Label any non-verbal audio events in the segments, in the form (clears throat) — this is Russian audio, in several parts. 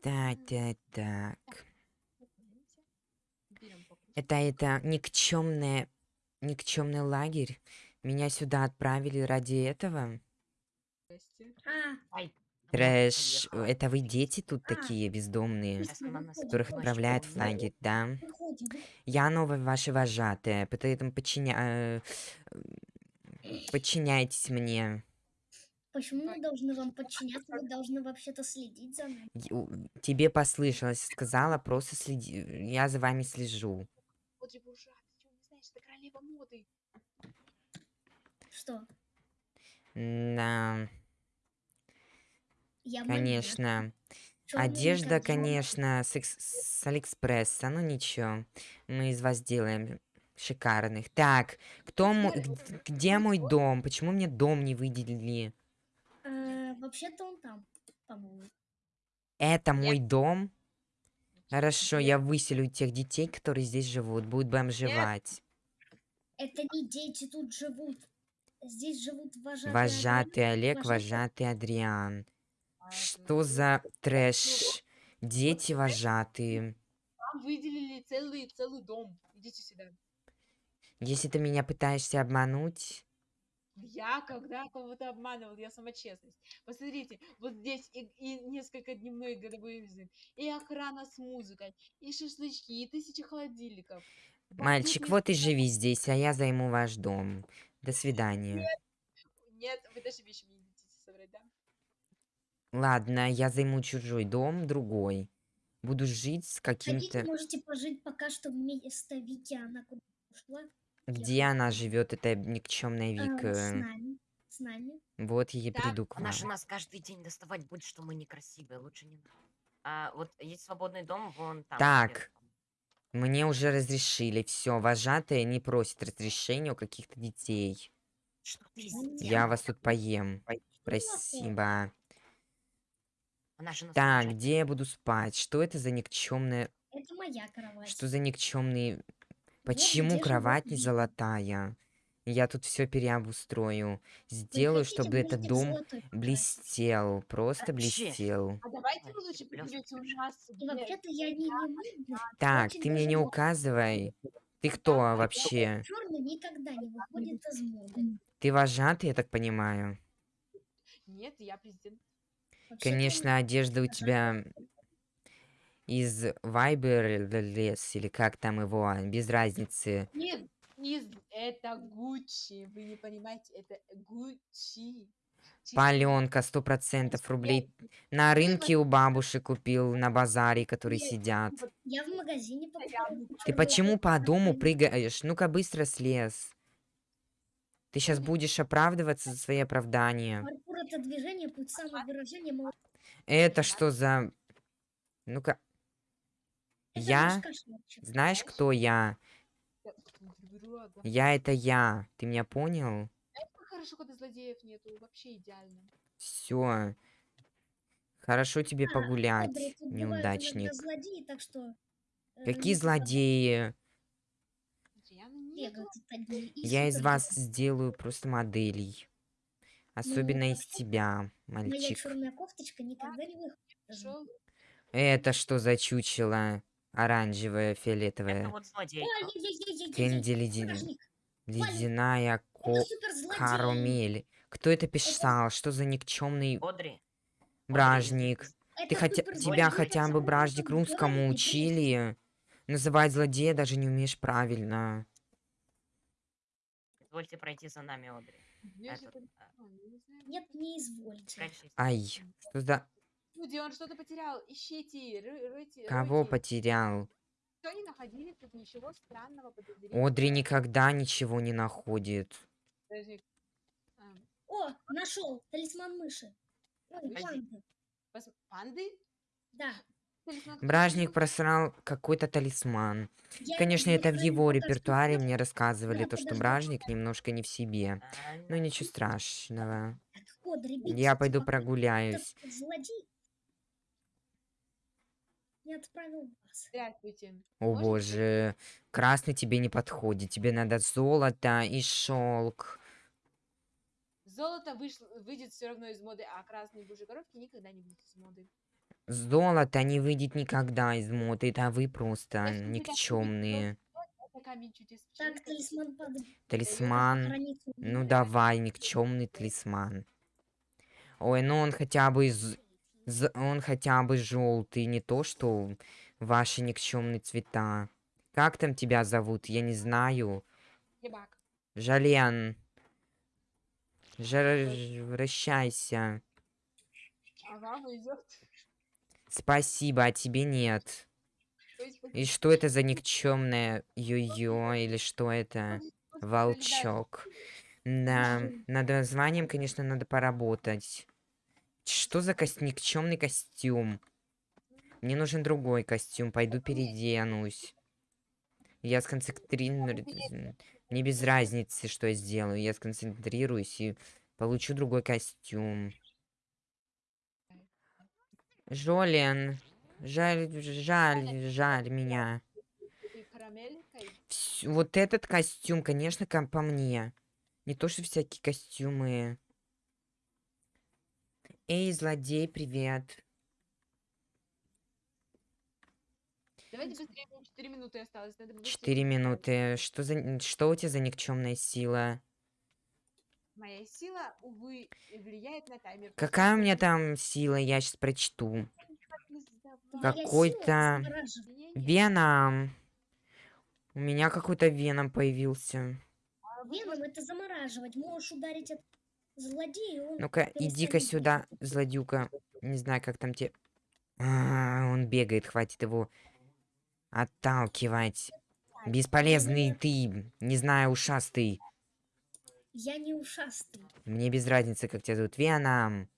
Так, так, так. Это это никчемное никчемный лагерь. Меня сюда отправили ради этого. А, Трэш. Это вы дети тут А. такие бездомные, которых отправляют в лагерь, да? Я новая ваша вожатая, поэтому подчиня... э, подчиняйтесь мне. Почему мы должны вам подчиняться? Вы должны вообще-то следить за нами. Тебе послышалось, сказала, просто следи. Я за вами слежу. Что? Да, Я конечно. Чёрный Одежда, не могу. конечно, с, с Алиэкспресса, ну ничего. Мы из вас сделаем шикарных. Так, кто мой... Где мой дом? Почему мне дом не выделили? Вообще-то он там, по-моему. Это мой дом? Хорошо, я выселю тех детей, которые здесь живут, будут бомжевать. Это не дети тут живут. Здесь живут вожатые. Вожатый Олег, вожатый- Адриан. Что за трэш? Дети вожатые. Вам выделили целый, целый дом. Идите сюда. Если ты меня пытаешься обмануть... Я когда кого-то обманывал, я сама честность. Посмотрите, вот здесь и, и несколько дневной годовой визит, и охрана с музыкой, и шашлычки, и тысячи холодильников. Тут Мальчик, вот и живи здесь, а я займу ваш дом. До свидания. Нет, вы даже вещи мне не дадите собрать, да? Ладно, я займу чужой дом, другой. Буду жить с Хотите, каким-то... можете пожить пока что вместо Вики, она куда ушла. Где она живет, эта никчемная с Вика? нами. С нами. Вот я и Да, приду к Она вам. же нас каждый день доставать будет, что мы некрасивые. Лучше не надо. А вот есть свободный дом вон там. Так. где-то. Мне уже разрешили, все, вожатая не просит разрешения у каких-то детей. Что ты Я сделала? Я вас тут поем. Спасибо. Она же нас Так, где я буду спать? Что это за никчемная... Это моя кровать. Что за никчемные... Почему кровать не золотая? Я тут все переобустрою. Сделаю, чтобы этот дом золотой блестел. Просто Вообще. блестел. А давайте вы лучше придете у нас. Вообще-то я не, не модная. Так, ты мне не указывай. (laughs) Ты кто вообще? Черный никогда не выходит из моды. Ты вожатый, я так понимаю? Нет, я президент. Конечно, одежда у тебя из Viber лес или как там его, без разницы. Нет, не з- это Гуччи. Вы не понимаете, это Гуччи. Паленка, сто процентов рублей. На рынке у бабушек купил, на базаре, которые Нет, сидят. Я в магазине покупала. Ты почему по дому прыгаешь? Ну-ка быстро слез. Ты сейчас будешь оправдываться за свои оправдания. Паркур это движение, путь самовыражения. мол- Это что за... Ну-ка, Я? знаешь, кто я? Я- это я. Ты меня понял? Как хорошо, когда злодеев нету. Вообще идеально. Все. Хорошо тебе А, погулять, иногда неудачник. злодеи, так что... э, Какие злодеи? И Я из вас сделаю просто моделей. Особенно из тебя, Моя мальчик. черная кофточка никогда не выходит. Это что за чучело? Это вот злодей. Кэнди леди- стражник, Ледяная это ко... карамель. Кто это писал? Что за никчемный Одри. бражник? Это Ты хотя... Тебя это хотя бы бражник русскому учили? Называть злодея даже не умеешь правильно. Извольте пройти за нами, Одри. Этот, это- а. Нет, не извольте. Ай, что за... Люди, он что-то потерял. Ищите, ры- ройте, Кого ройте. потерял? Всё не находили, тут ничего странного. Одри никогда ничего не находит. Подожди. А, О, нашел талисман мыши. Ой, панды. пос- Панды? Да. Талисман Бражник просрал какой-то талисман. Я Конечно, это в его что репертуаре мне рассказывали, Да, то, что бражник немножко не в себе. А, Ну ничего страшного. Я пойду прогуляюсь. Злодей не отправил вас. Здравствуйте. О Можно боже, красный тебе не подходит. Тебе надо золото и шелк. Золото вышло, выйдет все равно из моды, а красные божьи коровки никогда не будут из моды. Золото не выйдет никогда из моды, это вы просто так никчемные. Так, талисман падает. Талисман. Ну давай, никчемный талисман. Ой, ну он хотя бы из... Он хотя бы желтый, не то что ваши никчемные цвета. Как там тебя зовут? Я не знаю. Ебак. Жален. Жар- Вращайся. Ага. Спасибо, а тебе нет. И что это за никчемное йо-йо или что это? Волчок. Да, над названием, конечно, надо поработать. Что за кос- никчемный костюм? Мне нужен другой костюм, пойду переоденусь. Я сконцентрируюсь. Мне без разницы, что я сделаю. Я сконцентрируюсь и получу другой костюм. Жолен, жаль, жаль, жаль меня. Вс- Вот этот костюм, конечно, ко- по мне. Не то, что всякие костюмы. Эй, злодей, привет. Давайте быстрее, мне 4 минуты осталось. Надо быстрее Четыре сделать. минуты. Что за что у тебя за никчемная сила? Моя сила, увы, влияет на таймер. Какая у меня там сила? Я сейчас прочту. Какой-то. Веном. У меня какой-то веном появился. Веном это замораживать. Можешь ударить от злодея, и он Ну-ка, иди-ка сюда, злодюка. Не знаю, как там тебе. А, он бегает, хватит его отталкивать. Бесполезный ты, не знаю, ушастый. Я не ушастый. Мне без разницы, как тебя зовут. Веном.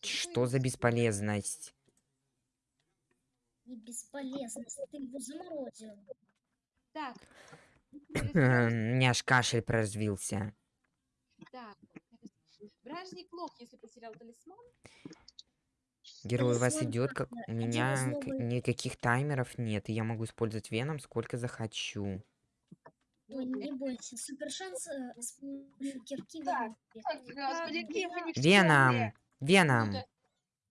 Что за бесполезность? Не бесполезность. Ты его заморозил. Так. (clears throat) У меня аж кашель проразвился. Так. Бражник лох, если потерял талисман. Герой у вас идет, как у меня никаких таймеров нет, и я могу использовать веном сколько захочу. Ой, не бойся. Супер шанс э, с помощью кирки. Господин Веном! Веном!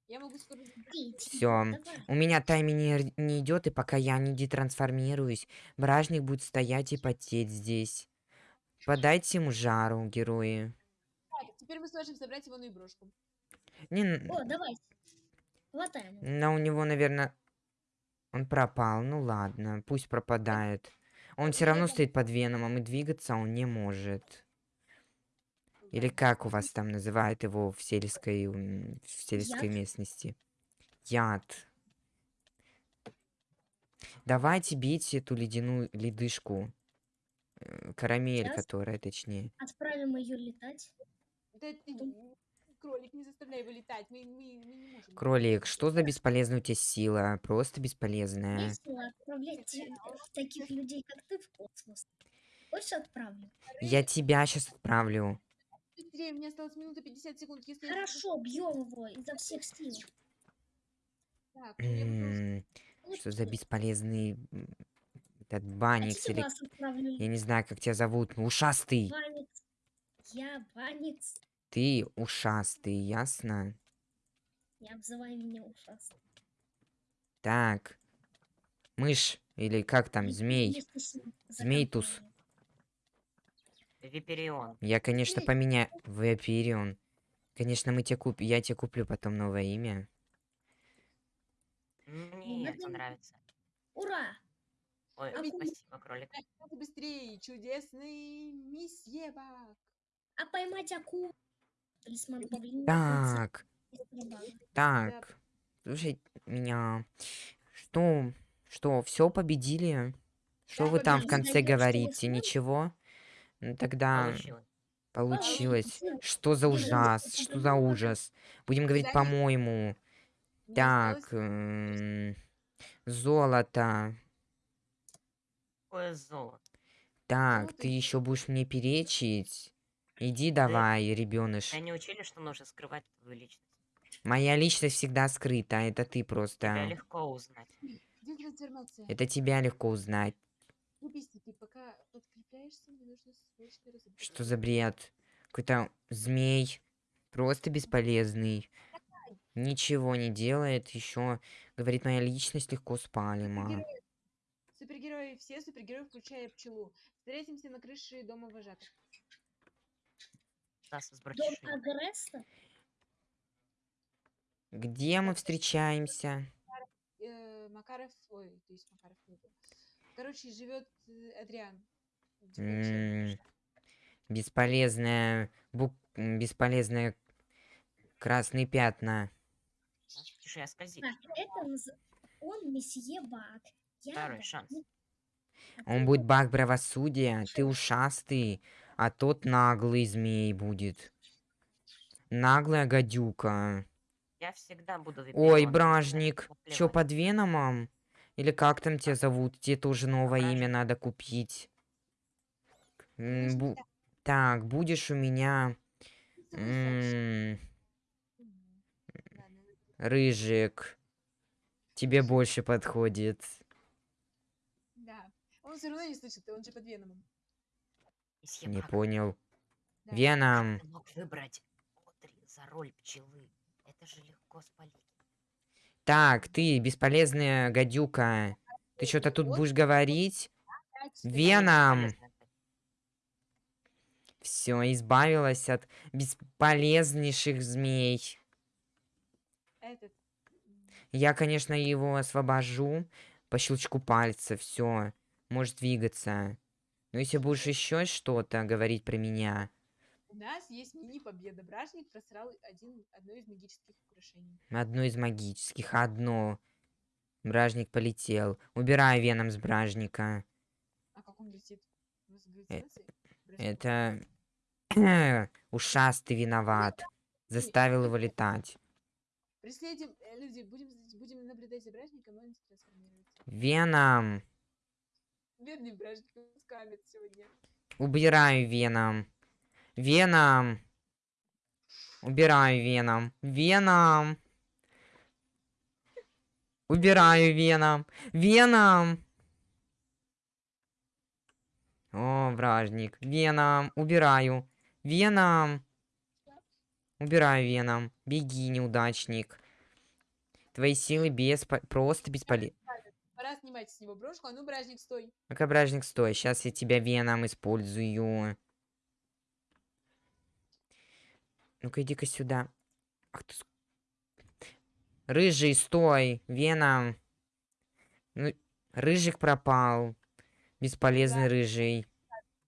Я могу скоро... Давай. У меня таймер не идет, и пока я не детрансформируюсь, бражник будет стоять и потеть здесь. Подайте ему жару, герои. Так, теперь мы сможем собрать его брошку. Не, н- О, давай. Хватаем. его. но у него, наверное, он пропал. Ну ладно, пусть пропадает. Он все равно стоит под веномом, и двигаться он не может. Или как у вас там называют его в сельской, в сельской Яд? местности? Яд. Давайте бейте эту ледяную ледышку. Э, Карамель, Щас. которая, точнее. Отправим ее летать. Да ты, кролик, не заставляй его летать. Мы, мы, мы не можем. Кролик, что за бесполезная у тебя сила? Просто бесполезная. Весело отправлять э, таких людей, как ты, в космос. Хочешь отправлю? Я тебя сейчас отправлю. Быстрее, меня осталось минута 50 секунд. Если я Хорошо, бьем его изо всех сил. Так, ну я буду- М, Вот Что за бесполезный м, этот А баникс тебе или... Я не знаю, как тебя зовут. ну, Ушастый. Баникс. Я Баникс. Ты ушастый, ясно? Не обзывай меня ужасно. Так. Мышь. Или как там, змей. Змейтус. Виперион. Я, конечно, поменяю... Вапирион. Конечно, мы тебе куп... я тебе куплю потом новое имя. Мне надо это нравится. Ура! Ой, А спасибо, кролик. Быстрее, чудесный месье Бак. А поймать акулу? Талисман павлина. Так, так. Слушай меня. Что? Что, все победили? Что Да, вы там в конце говорите? Ничего? Ну тогда Получилось. Что за Блин, ужас? Что за ужас? Будем говорить по-моему. Так, осталось- м, золото. Какое золото. Так, Золото ты и еще будешь мне перечить? Иди давай, ребеныш. Тебя не учили, что нужно скрывать твою личность? Моя личность всегда скрыта, это ты Тебя просто. легко узнать. Это тебя легко узнать. Ты разобраться. Что за бред? Какой-то змей. Просто бесполезный. Ничего не делает, еще говорит, моя личность легко спалима. Супергерои, все супергерои, включая пчелу. Встретимся на крыше дома вожатых. Нас Дом агрессора? Где мы встречаемся? Э, Макаров, ой, то есть Макаров нету. Короче, живет э, Адриан. Девятый человек. М, Бесполезная бук... м, Бесполезные красные пятна. Нас братишей скользит. Так, это он месье Бак. Второй шанс. Он будет баг правосудия, ты ушастый, а тот наглый змей будет. Наглая гадюка. Я всегда буду Ой, бражник, чё, под Веномом? Или как там тебя зовут? Тебе тоже новое имя Бражник. надо купить. Бу-. Так, будешь у меня... Рыжик. Тебе больше подходит. Да. Он все равно не слышит, он же под Веномом. Не понял. Да. Веном. Ты мог выбрать Одри за роль пчелы. Это же легко спалить. Так, ты, бесполезная гадюка. Ты что-то тут будешь говорить? Веном. Все, избавилась от бесполезнейших змей. Этот. Я, конечно, его освобожу по щелчку пальца. Все, может двигаться. Но если будешь еще что-то говорить про меня, У нас есть мини-победа. Бражник просрал один, одно из магических украшений. одно из магических, одно. Бражник полетел. Убирай веном с бражника. А как он летит? Э? Это... (clears throat) Ушастый виноват. (laughs) Заставил его летать. Преследуем, э, люди, будем, будем наблюдать за бражником, он трансформируется. Веном. Бедный бражник, он скамит сегодня. Убираю веном. Веном. Убираю веном. Веном. Убираю веном. Веном. О, вражник. Веном. Убираю. Веном. Убираю веном. Беги, неудачник. Твои силы без... просто бесполезны. Пора снимать с него брошку. А ну, бражник, стой. Ну-ка, бражник, стой. Сейчас я тебя веном использую. Ну-ка, иди-ка сюда. Ах ты... Рыжий, стой. Веном. Ну, рыжик пропал. Бесполезный рыжий.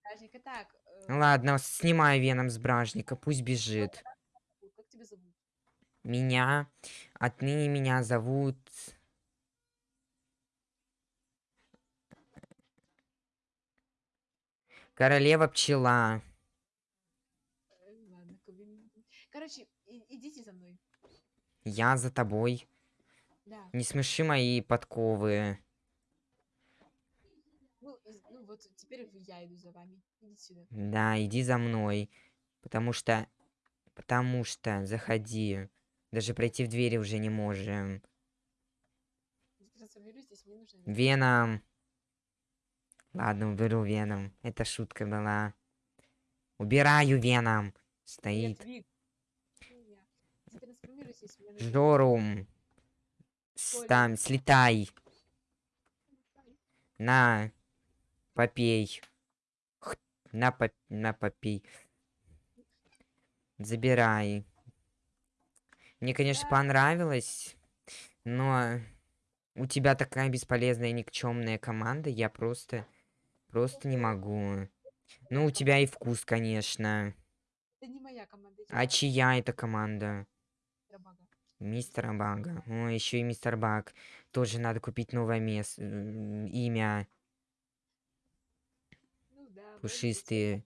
Бражник, так. э, Ладно, снимай веном с бражника. Пусть бежит. Меня... Отныне меня зовут... Королева пчела. Ладно, Короче, идите за мной. Я за тобой. Да. Не смеши мои подковы. Ну, ну вот теперь я иду за вами. Идите сюда. Да, иди за мной. Потому что... Потому что... Заходи. Даже пройти в двери уже не можем. Веном. Ладно, уберу Веном. Это шутка была. Убираю Веном. Стоит. Жорум. Там, слетай. На. Попей. На, поп... на попей. Забирай. Мне, конечно, понравилось, но у тебя такая бесполезная никчемная команда, я просто, просто не могу. Ну, у тебя и вкус, конечно. Это не моя команда. А чья это команда? Мистера Бага. О, еще и мистер Баг. Тоже надо купить новое место, имя. Ну да. Пушистые.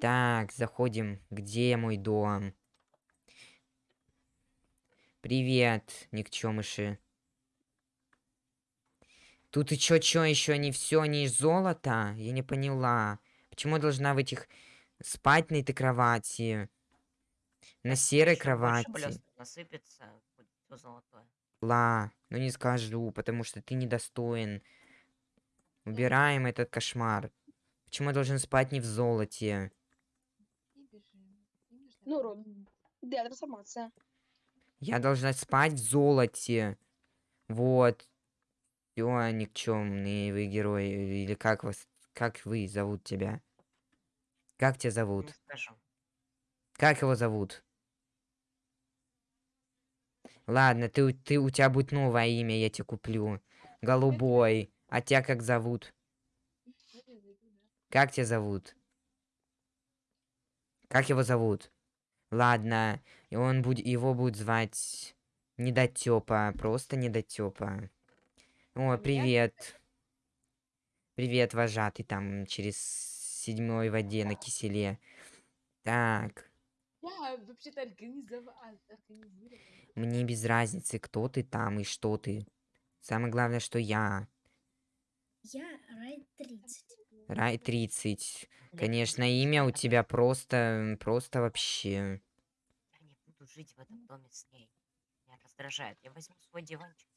Так, заходим. Где мой дом? Привет, никчемыши. Тут и чё, чё, еще не все, не из золота? Я не поняла. Почему я должна в этих спать на этой кровати? На серой кровати? насыпется, будет всё золотое. Ла, ну не скажу, потому что ты недостоин. Убираем этот кошмар. Почему я должен спать не в золоте? Ну, было- Ром, да, трансформация. Я должна спать в золоте. Вот. Все, никчемные вы герои. Или как вас, как вы зовут тебя? Как тебя Не зовут? скажу. Как его зовут? Ладно, ты, ты, у тебя будет новое имя, я тебе куплю. Голубой. А тебя как зовут? Как тебя зовут? Как его зовут? Ладно, и он будет, его будет звать Недотёпа, просто Недотёпа. О, привет. Привет, вожатый там через седьмой воде на киселе. Так, Я вообще-то организовал. организировала. мне без разницы, кто ты там и что ты. Самое главное, что я. Я Рай 30. Рай 30. Я Конечно, не имя у тебя просто, просто вообще. Жить в этом доме с ней. Меня раздражает. Я возьму свой диванчик.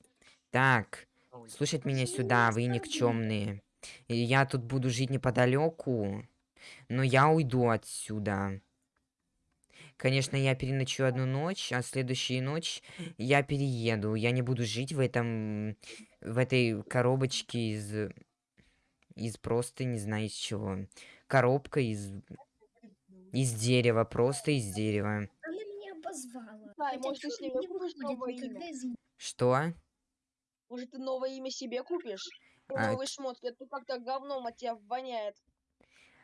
Так, Ой, слушать меня сюда, вы никчемные. Я тут буду жить неподалеку, но я уйду отсюда. Конечно, я переночую одну ночь, а следующую ночь я перееду. Я не буду жить в этом, в этой коробочке из, из просто не знаю из чего. Коробка из, из дерева, просто из дерева. Обозвала. Да, Хотя может, ты себе не купишь новое имя? из Что? Может, ты новое имя себе купишь? А, новые шмотки, а то как-то говном от тебя воняет.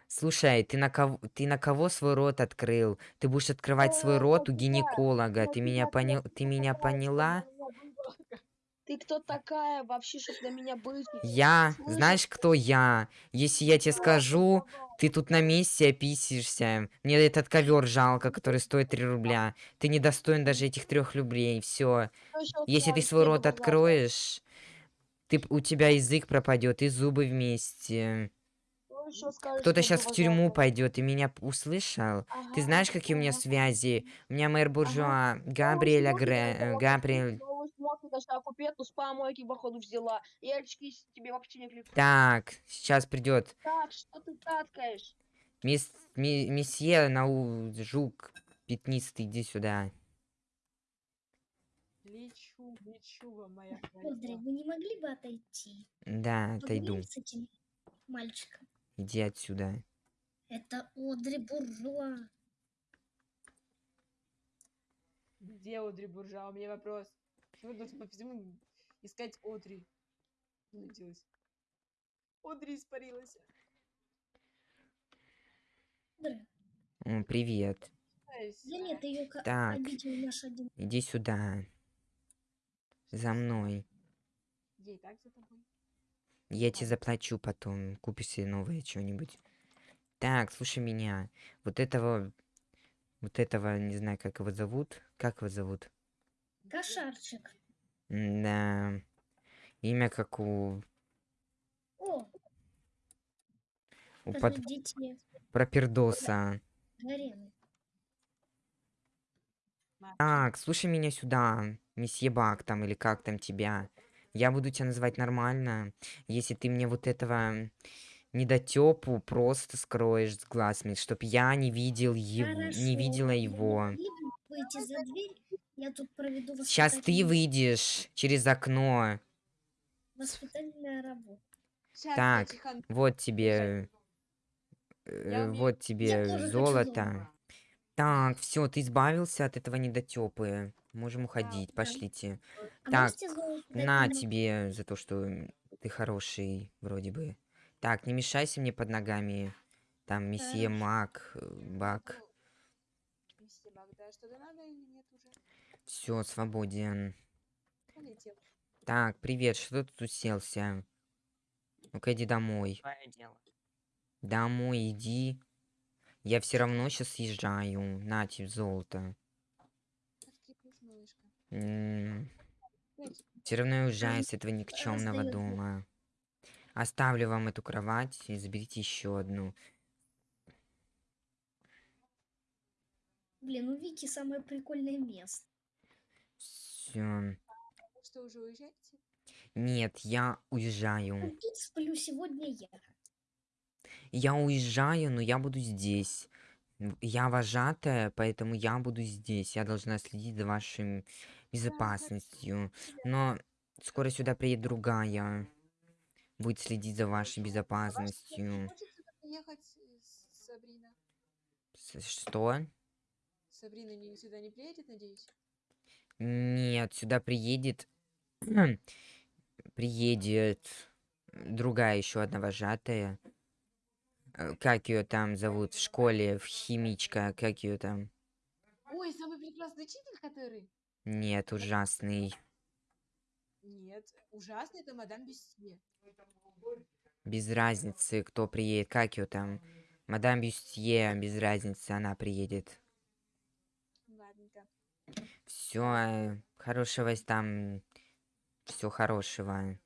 Слушай, ты на кого, ты на кого свой рот открыл? Ты будешь открывать свой Э, рот у гинеколога. Ты меня понял, ты меня поняла? Ты кто такая вообще, чтобы на меня быть? Я, знаешь, кто я? Если я тебе скажу, ты тут на месте описишься. Мне этот ковер жалко, который стоит 3 рубля. Ты не достоин даже этих трех рублей. Все. Если ты свой рот откроешь, ты, у тебя язык пропадет и зубы вместе. Кто-то сейчас в тюрьму пойдет, ты меня услышал? Ты Ага, знаешь, какие у меня связи? У меня мэр буржуа, Новые Габриэля шмотки Гре... даже э, Габриэль... даже купить, ну с помойки, походу, взяла. И очки тебе вообще не кликают. Так, сейчас придет. Так, что ты таткаешь? Мисс... ми- Месье Нау... Жук пятнистый, иди сюда. Лечу, лечу вам, моя королева. вы не могли бы отойти? Да, отойду. Поговорим с этим мальчиком. Иди отсюда. Это Одри Буржуа. Где Одри Буржуа? У меня вопрос. (laughs) Почему должен по всему искать Одри? Что случилось? Одри испарилась. Привет. Да нет, ее Так. обидел наш один. Иди сюда. За мной. Ей так за тобой? Я тебе заплачу потом. Купишь себе новое что-нибудь. Так, слушай меня. Вот этого... Вот этого, не знаю, как его зовут. Как его зовут? Кошарчик. Да. Имя как у... О, у под... подождите. пропердоса. Гарены. Так, слушай меня сюда. Месье Бак там, или как там тебя. Я буду тебя называть нормально, если ты мне вот этого недотепу просто скроешь с глаз, чтоб я не видел его, не Хорошо. видела Вы его. Выйти за дверь? Я тут проведу Сейчас ты выйдешь через окно. Воспитательная работа. Щас, Так. Вот тебе, э, вот тебе золото. Так, все, ты избавился от этого недотепы. Можем уходить, пошлите. А Так, На тебе за то, что ты хороший, вроде бы. Так, не мешайся мне под ногами. Там месье. Мак, Бак. Что-то надо или нет уже? Все, свободен. Полетел. Так, привет, что ты тут уселся? Ну-ка иди домой. Твое дело. Домой иди. Я все равно сейчас съезжаю. На тебе золото. Откипнись, малышка. Ой, Все равно я уезжаю с этого никчемного дома. Оставлю вам эту кровать и заберите еще одну. Блин, у Вики самое прикольное место. Все. вы что, уже уезжаете? Нет, я уезжаю. Ну, Тут сплю сегодня я. Я уезжаю, но я буду здесь. Я вожатая, поэтому я буду здесь. Я должна следить за вашим безопасностью. Но скоро сюда приедет другая. Будет следить за вашей безопасностью. С- Сабрина? С- Что? Сабрина не, сюда не приедет, надеюсь? Нет, сюда приедет... (clears throat) приедет другая еще одна вожатая. Э, Как ее там зовут в школе, в химичка, как ее там? Ой, самый прекрасный учитель, который? Нет, ужасный. Нет, ужасный это мадам Бюстье. Без разницы, кто приедет, как ее там. Мадам Бюстье, без разницы, она приедет. Все, хорошего с- там, все хорошего.